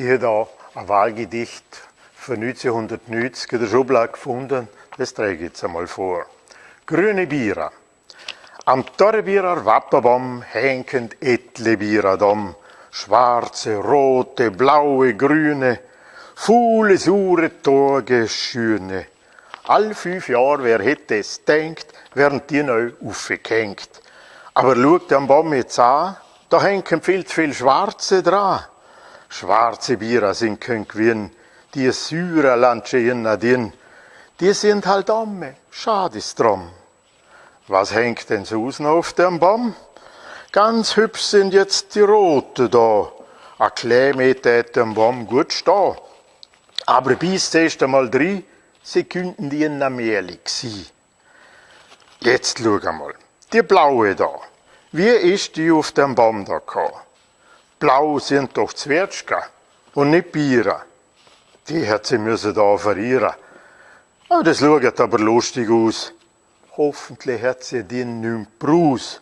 Ich habe da ein Wahlgedicht von 1990 in der Schublade gefunden. Das trage ich jetzt einmal vor. Grüne Bierer. Am Torrebierer Wappenbaum hängen etle Bierer dom. Schwarze, rote, blaue, grüne, Fuhle, sure, Tage, schöne. All fünf Jahre, wer hätte es denkt, werden die neu aufgehängt. Aber schaut am Baum jetzt an, da hängen viel zu viel Schwarze dran. Schwarze Bier sind kein Gewinn, die Syrer Landschehen nadien, die sind halt amme, schade ist drum. Was hängt denn noch auf dem Baum? Ganz hübsch sind jetzt die Rote da. A Kleemeter dem Baum gut stehen. Aber bis erst einmal drei Sekunden die in Amerik sie. Jetzt schau mal. Die blaue da. Wie ist die auf dem Baum da gekommen? Blau sind doch Zwetschgen und nicht Bier. Die hat sie müssen da verlieren. Aber das schaut aber lustig aus. Hoffentlich hat sie den nicht Brus.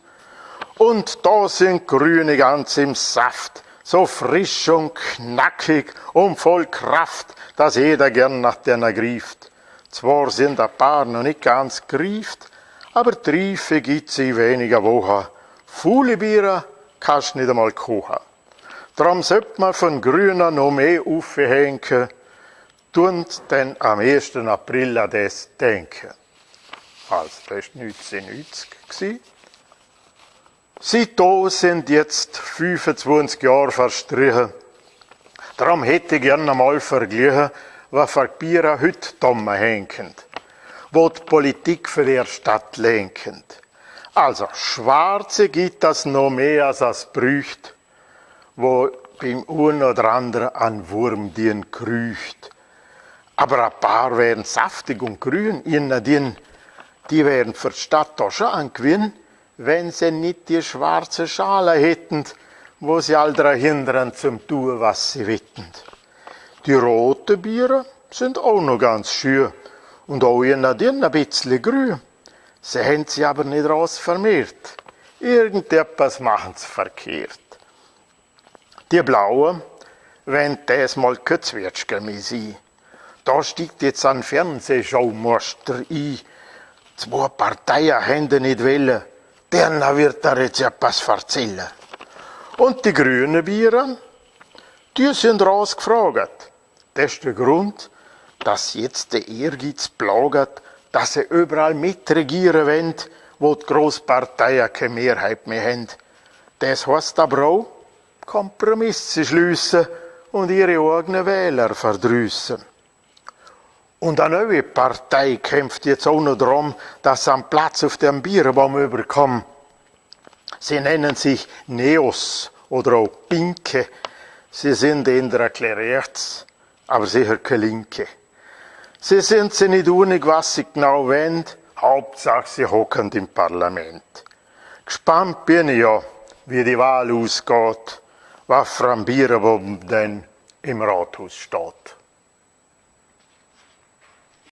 Und da sind Grüne ganz im Saft, so frisch und knackig und voll Kraft, dass jeder gern nach denen grieft. Zwar sind ein paar noch nicht ganz grieft, aber Triefe gibt's in weniger Wochen. Faule Bier kannst nicht einmal kochen. Darum sollte man von Grüner noch mehr aufhängen, tun denn am 1. April an das denken. Also, das war 1990. Seitdem sind jetzt 25 Jahre verstrichen. Darum hätte ich gerne einmal verglichen, was für Bier heute hängen, wo die Politik für die Stadt lenken. Also, Schwarze gibt das noch mehr als es brücht wo beim einen oder anderen ein Wurm den krücht. Aber ein paar wären saftig und grün, ihnen die, die wären für die Stadt auch schon ein Gewinn, wenn sie nicht die schwarze Schale hätten, wo sie all hindern zum tun, was sie witten. Die roten Biere sind auch noch ganz schön und auch ihnen die ein bisschen grün. Sie haben sie aber nicht raus vermehrt. Irgendetwas machen sie verkehrt. Die blaue, wenn das mal Kötzwirtschger mehr sein. Da steigt jetzt ein Fernsehschaumaster ein. Zwei Parteien haben nicht wollen. Der wird da jetzt etwas erzählen. Und die grünen Bieren, die sind rausgefragt. Das ist der Grund, dass jetzt der Ehrgeiz plagt, dass sie überall mitregieren wollen, wo die Großparteien keine Mehrheit mehr haben. Das heißt aber auch, Kompromisse schliessen und ihre eigenen Wähler verdrüssen. Und eine neue Partei kämpft jetzt auch noch darum, dass sie einen Platz auf dem Bierbaum überkommen. Sie nennen sich Neos oder auch Pinke. Sie sind in der rechts, aber sicher keine Linke. Sie sind sich nicht unig, was sie genau wollen. Hauptsache, sie hocken im Parlament. Gespannt bin ich ja, wie die Wahl ausgeht was für ein denn im Rathaus steht.